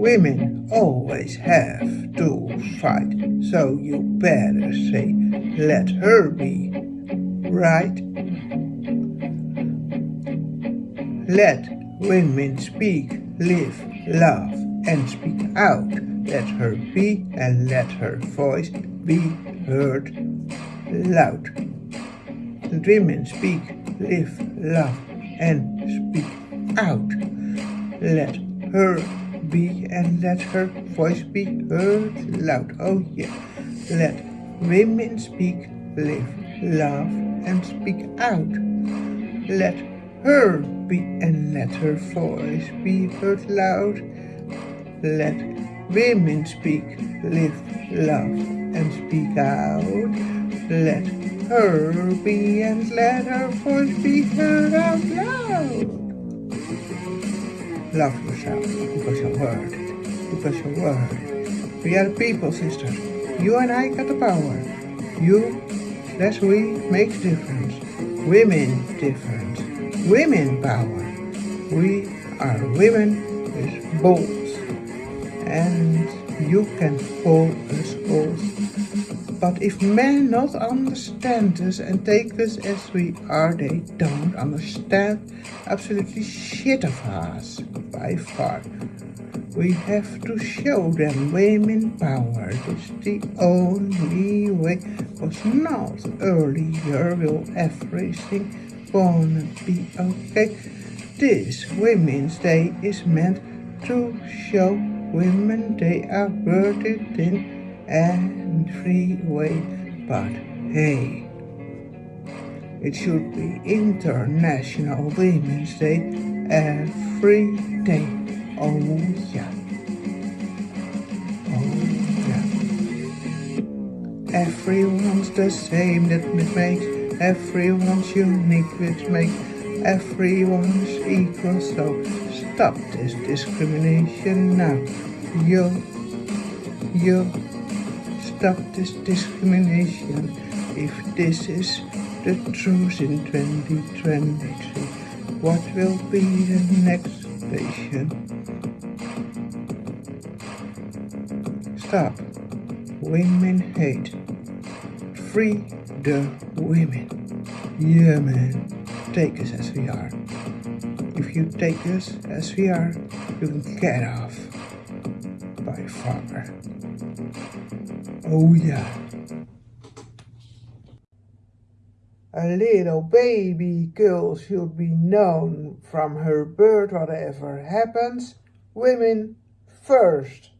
Women always have to fight, so you better say, let her be, right? Let women speak, live, love, and speak out. Let her be and let her voice be heard loud. Let women speak, live, love, and speak out. Let her be and let her voice be heard loud. Oh yeah. Let women speak, live, love, and speak out. Let her be and let her voice be heard loud. Let women speak, live, love, and speak out. Let her be and let her voice be heard out loud. Love yourself because you're worth because you're worth We are people, sisters. You and I got the power. You, that's we, makes difference. Women difference. Women power. We are women with balls. And you can hold us balls but if men not understand us and take us as we are, they don't understand absolutely shit of us, by far. We have to show them women power. It's the only way. Was not earlier will everything gonna be okay. This Women's Day is meant to show women they are worth it in and free way, but hey, it should be International Women's Day every day. Oh yeah. Oh yeah. Everyone's the same, that makes everyone's unique, which makes everyone's equal. So stop this discrimination now. You, you stop this discrimination if this is the truth in 2023. What will be the next station? Stop. Women hate. Free the women. Yeah, man. Take us as we are. If you take us as we are, you can get off. By far. Oh yeah. A little baby girl should be known from her birth whatever happens. Women first.